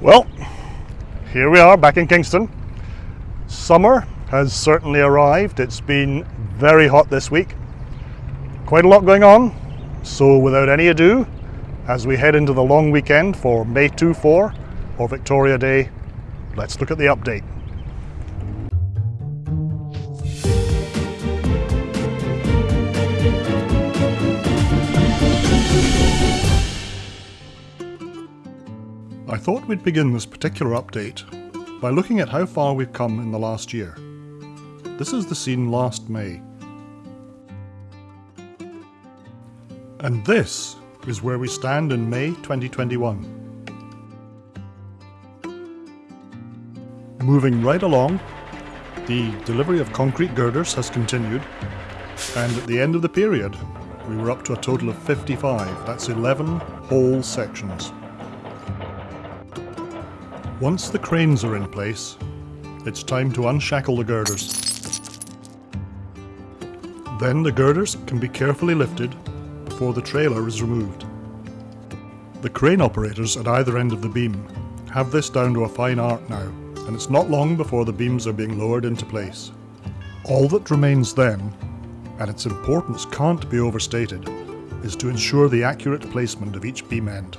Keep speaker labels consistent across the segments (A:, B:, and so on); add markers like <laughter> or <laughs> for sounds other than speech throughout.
A: Well, here we are back in Kingston. Summer has certainly arrived. It's been very hot this week. Quite a lot going on. So without any ado, as we head into the long weekend for May 2-4 or Victoria Day, let's look at the update. I thought we'd begin this particular update by looking at how far we've come in the last year. This is the scene last May. And this is where we stand in May 2021. Moving right along, the delivery of concrete girders has continued, and at the end of the period, we were up to a total of 55, that's 11 whole sections. Once the cranes are in place, it's time to unshackle the girders. Then the girders can be carefully lifted before the trailer is removed. The crane operators at either end of the beam have this down to a fine art now, and it's not long before the beams are being lowered into place. All that remains then, and its importance can't be overstated, is to ensure the accurate placement of each beam end.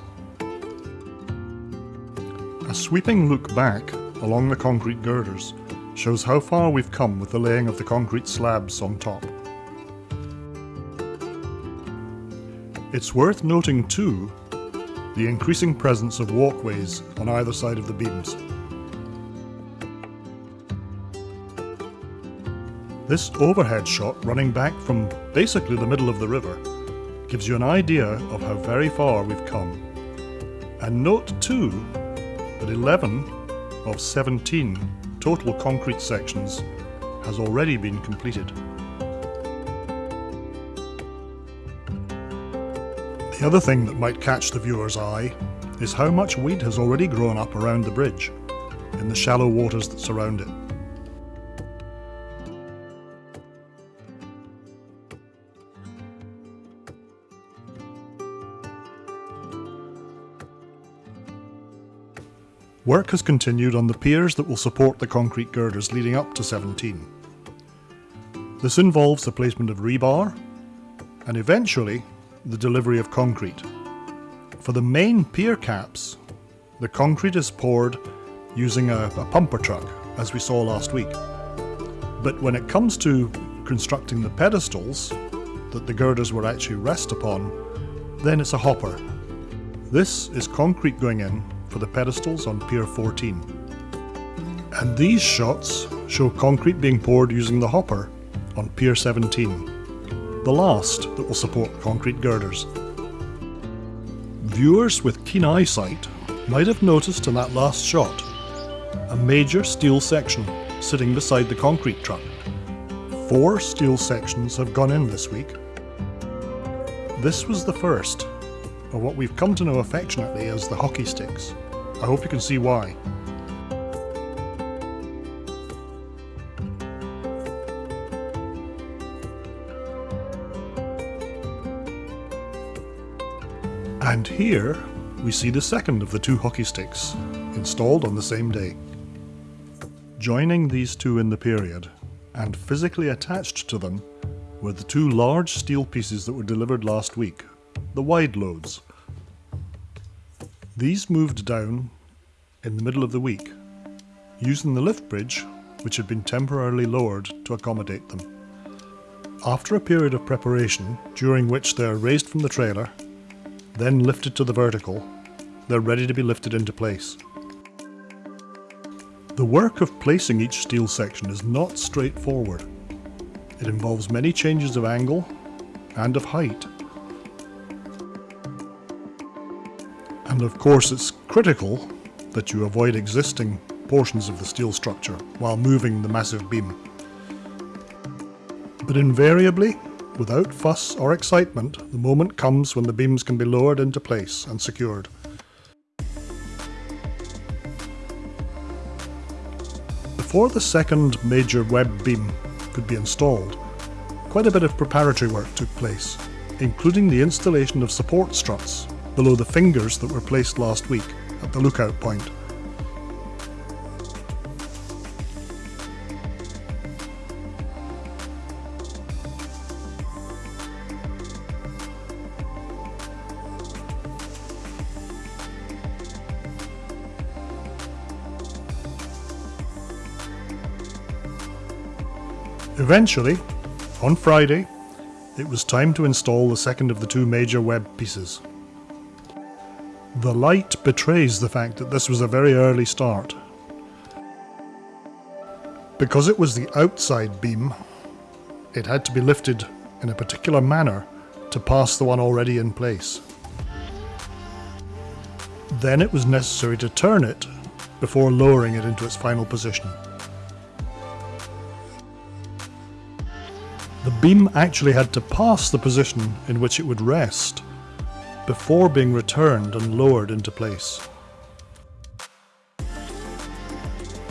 A: A sweeping look back along the concrete girders shows how far we've come with the laying of the concrete slabs on top. It's worth noting too the increasing presence of walkways on either side of the beams. This overhead shot running back from basically the middle of the river gives you an idea of how very far we've come. And note too that 11 of 17 total concrete sections has already been completed. The other thing that might catch the viewer's eye is how much weed has already grown up around the bridge, in the shallow waters that surround it. Work has continued on the piers that will support the concrete girders leading up to 17. This involves the placement of rebar and eventually the delivery of concrete. For the main pier caps, the concrete is poured using a, a pumper truck as we saw last week. But when it comes to constructing the pedestals that the girders will actually rest upon, then it's a hopper. This is concrete going in for the pedestals on Pier 14. And these shots show concrete being poured using the hopper on Pier 17, the last that will support concrete girders. Viewers with keen eyesight might have noticed in that last shot a major steel section sitting beside the concrete truck. Four steel sections have gone in this week. This was the first or what we've come to know affectionately as the hockey sticks. I hope you can see why. And here we see the second of the two hockey sticks, installed on the same day. Joining these two in the period, and physically attached to them, were the two large steel pieces that were delivered last week the wide loads. These moved down in the middle of the week, using the lift bridge which had been temporarily lowered to accommodate them. After a period of preparation, during which they are raised from the trailer, then lifted to the vertical, they're ready to be lifted into place. The work of placing each steel section is not straightforward. It involves many changes of angle and of height And of course it's critical that you avoid existing portions of the steel structure while moving the massive beam. But invariably, without fuss or excitement, the moment comes when the beams can be lowered into place and secured. Before the second major web beam could be installed, quite a bit of preparatory work took place, including the installation of support struts below the fingers that were placed last week at the lookout point. Eventually, on Friday, it was time to install the second of the two major web pieces. The light betrays the fact that this was a very early start. Because it was the outside beam, it had to be lifted in a particular manner to pass the one already in place. Then it was necessary to turn it before lowering it into its final position. The beam actually had to pass the position in which it would rest before being returned and lowered into place.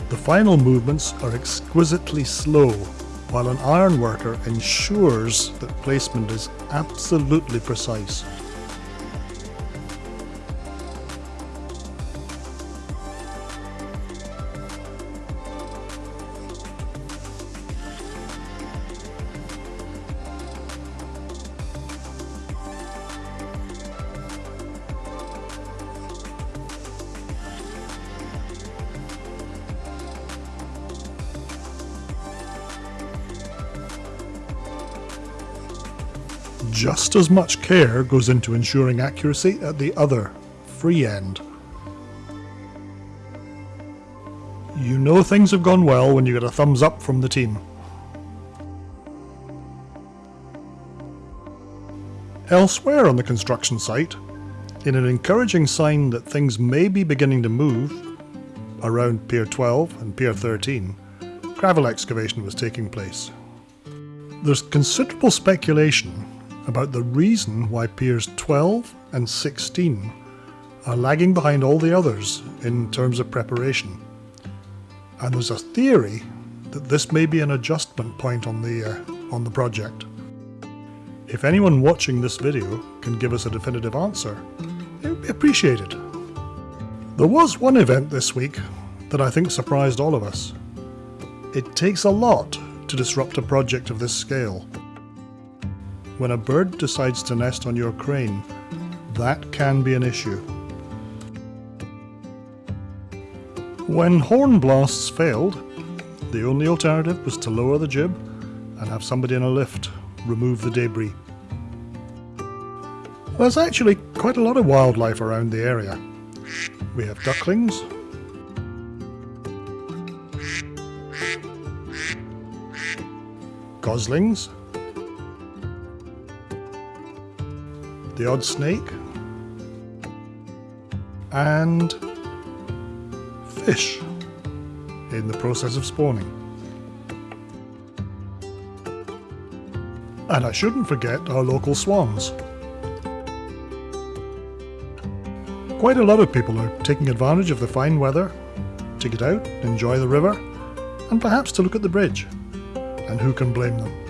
A: The final movements are exquisitely slow while an ironworker ensures that placement is absolutely precise. Just as much care goes into ensuring accuracy at the other, free end. You know things have gone well when you get a thumbs up from the team. Elsewhere on the construction site, in an encouraging sign that things may be beginning to move, around Pier 12 and Pier 13, gravel excavation was taking place. There's considerable speculation about the reason why Piers 12 and 16 are lagging behind all the others in terms of preparation. And there's a theory that this may be an adjustment point on the, uh, on the project. If anyone watching this video can give us a definitive answer, it would be appreciated. There was one event this week that I think surprised all of us. It takes a lot to disrupt a project of this scale. When a bird decides to nest on your crane, that can be an issue. When horn blasts failed, the only alternative was to lower the jib and have somebody in a lift remove the debris. There's actually quite a lot of wildlife around the area. We have ducklings, goslings, the odd snake, and fish in the process of spawning. And I shouldn't forget our local swans. Quite a lot of people are taking advantage of the fine weather to get out, enjoy the river, and perhaps to look at the bridge. And who can blame them?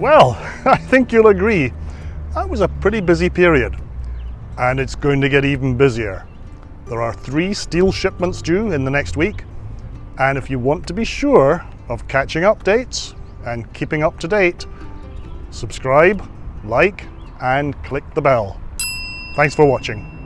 A: Well, <laughs> I think you'll agree, that was a pretty busy period. And it's going to get even busier. There are three steel shipments due in the next week. And if you want to be sure of catching updates and keeping up to date, subscribe, like, and click the bell. Thanks for watching.